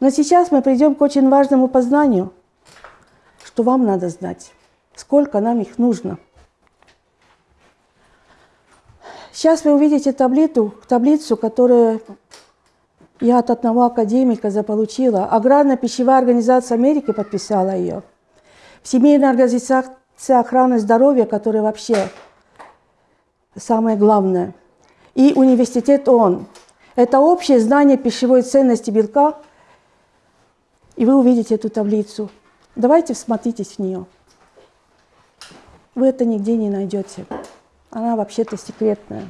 Но сейчас мы придем к очень важному познанию, что вам надо знать, сколько нам их нужно. Сейчас вы увидите таблицу, таблицу, которую я от одного академика заполучила. Аграрно-пищевая организация Америки подписала ее. Всемирная организация охраны здоровья, которая вообще самое главное. И университет ООН. Это общее знание пищевой ценности белка. И вы увидите эту таблицу. Давайте всмотритесь в нее. Вы это нигде не найдете. Она вообще-то секретная.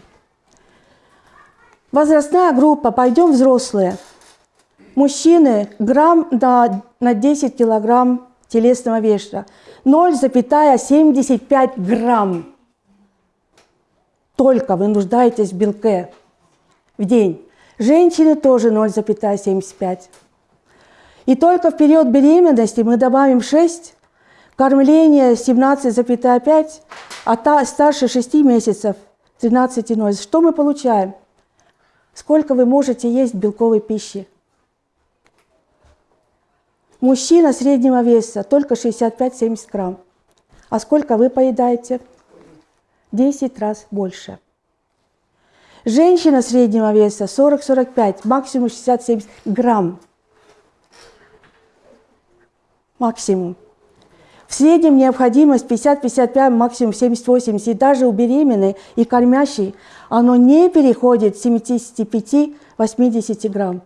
Возрастная группа, пойдем взрослые. Мужчины грамм на, на 10 килограмм телесного веса. 0,75 грамм. Только вы нуждаетесь в белке в день. Женщины тоже 0,75. И только в период беременности мы добавим 6, кормление 17,5, а та, старше 6 месяцев 13,0. Что мы получаем? Сколько вы можете есть белковой пищи? Мужчина среднего веса только 65-70 грамм. А сколько вы поедаете? 10 раз больше. Женщина среднего веса 40-45, максимум 60-70 грамм. Максимум. В среднем необходимость 50-55, максимум 70-80. И даже у беременной и кормящей оно не переходит 75-80 грамм.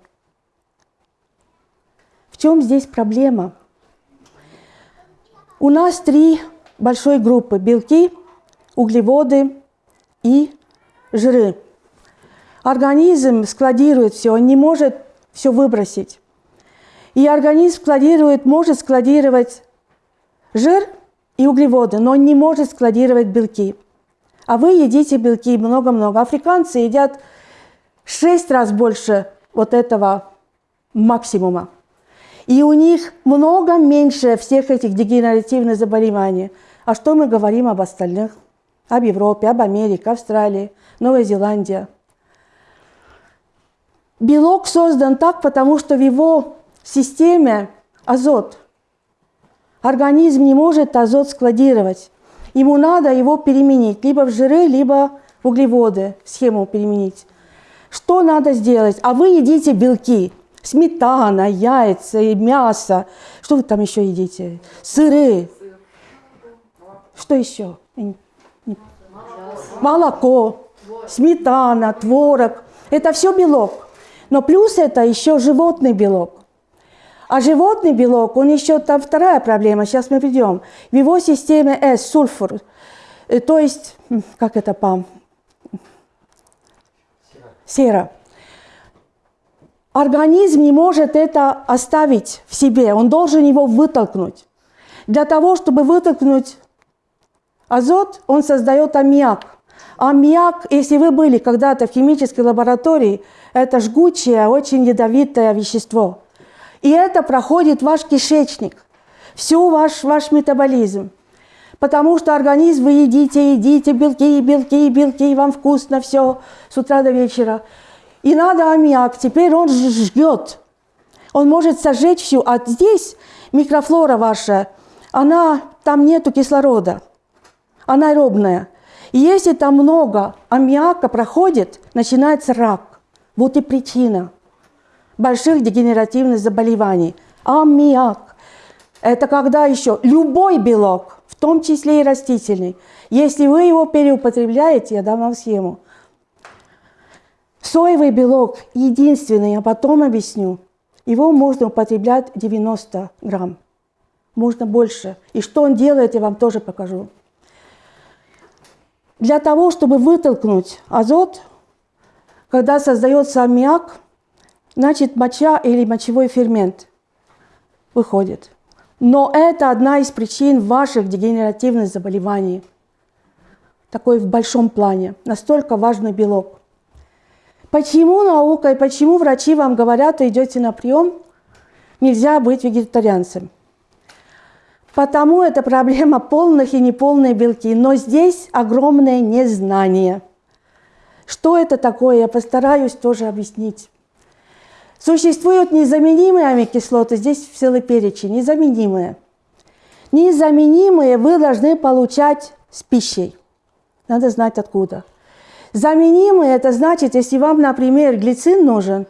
В чем здесь проблема? У нас три большой группы – белки, углеводы и жиры. Организм складирует все, он не может все выбросить. И организм складирует, может складировать жир и углеводы, но не может складировать белки. А вы едите белки много-много. Африканцы едят шесть раз больше вот этого максимума. И у них много меньше всех этих дегенеративных заболеваний. А что мы говорим об остальных? Об Европе, об Америке, Австралии, Новой Зеландии. Белок создан так, потому что в его системе азот. Организм не может азот складировать. Ему надо его переменить либо в жиры, либо в углеводы, схему переменить. Что надо сделать? А вы едите белки – Сметана, яйца и мясо. Что вы там еще едите? Сыры. Что еще? Молоко, сметана, творог. Это все белок. Но плюс это еще животный белок. А животный белок, он еще там вторая проблема, сейчас мы придем. В его системе S, сульфур, э, то есть, как это. Сера. Сера. Организм не может это оставить в себе, он должен его вытолкнуть. Для того, чтобы вытолкнуть азот, он создает аммиак. Аммиак, если вы были когда-то в химической лаборатории, это жгучее, очень ядовитое вещество. И это проходит ваш кишечник, всю ваш, ваш метаболизм. Потому что организм вы едите, едите, белки, белки, белки, вам вкусно все с утра до вечера. И надо аммиак, теперь он жгет. Он может сожечь всю. А здесь микрофлора ваша, она, там нету кислорода. Она аэробная. И если там много аммиака проходит, начинается рак. Вот и причина больших дегенеративных заболеваний. Аммиак. Это когда еще любой белок, в том числе и растительный, если вы его переупотребляете, я дам вам схему, Соевый белок единственный, я потом объясню. Его можно употреблять 90 грамм. Можно больше. И что он делает, я вам тоже покажу. Для того, чтобы вытолкнуть азот, когда создается аммиак, значит моча или мочевой фермент выходит. Но это одна из причин ваших дегенеративных заболеваний. Такой в большом плане. Настолько важный белок. Почему наука и почему врачи вам говорят, идете на прием, нельзя быть вегетарианцем? Потому это проблема полных и неполных белки. Но здесь огромное незнание. Что это такое, я постараюсь тоже объяснить. Существуют незаменимые аминокислоты, здесь целый перечень, незаменимые. Незаменимые вы должны получать с пищей. Надо знать откуда. Заменимые – это значит, если вам, например, глицин нужен,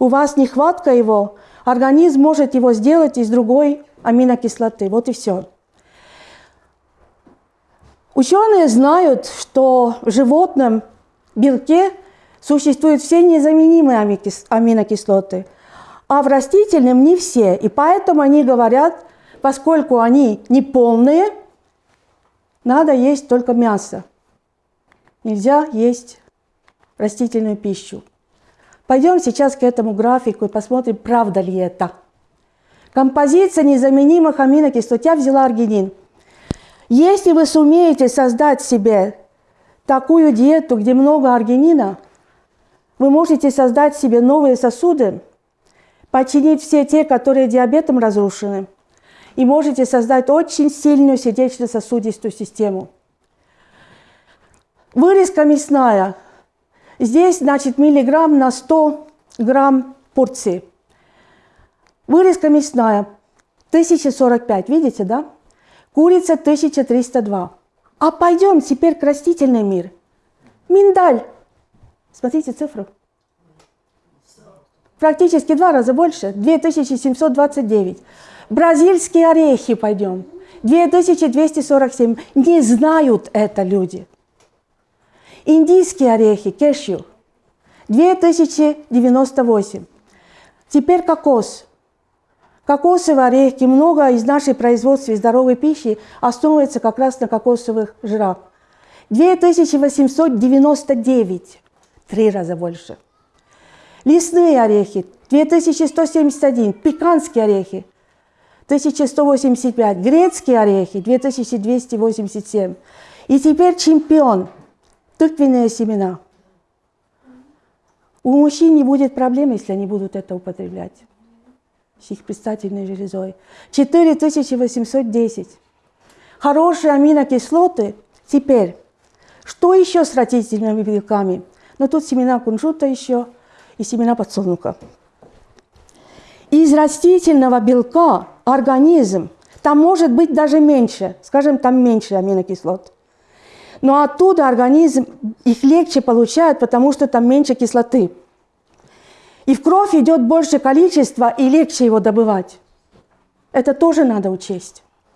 у вас нехватка его, организм может его сделать из другой аминокислоты. Вот и все. Ученые знают, что в животном белке существуют все незаменимые аминокислоты, а в растительном не все. И поэтому они говорят, поскольку они не полные, надо есть только мясо. Нельзя есть растительную пищу. Пойдем сейчас к этому графику и посмотрим, правда ли это. Композиция незаменимых аминокислот. Я взяла аргинин. Если вы сумеете создать себе такую диету, где много аргинина, вы можете создать себе новые сосуды, починить все те, которые диабетом разрушены, и можете создать очень сильную сердечно-сосудистую систему. Вырезка мясная. Здесь, значит, миллиграмм на 100 грамм порции. Вырезка мясная 1045, видите, да? Курица 1302. А пойдем теперь к растительный мир. Миндаль. Смотрите цифру. Практически два раза больше. 2729. Бразильские орехи пойдем. 2247. Не знают это люди. Индийские орехи, кешью. 2098. Теперь кокос. Кокосовые орехи, много из нашей производства здоровой пищи основывается как раз на кокосовых жирах. 2899, три раза больше. Лесные орехи, 2171, пеканские орехи, 1185, грецкие орехи, 2287. И теперь чемпион, тыквенные семена. У мужчин не будет проблем, если они будут это употреблять с их предстательной железой. 4810. Хорошие аминокислоты. Теперь, что еще с растительными белками? Ну, тут семена кунжута еще и семена подсолнуха. Из растительного белка организм, там может быть даже меньше, скажем, там меньше аминокислот. Но оттуда организм их легче получает, потому что там меньше кислоты. И в кровь идет больше количества, и легче его добывать. Это тоже надо учесть.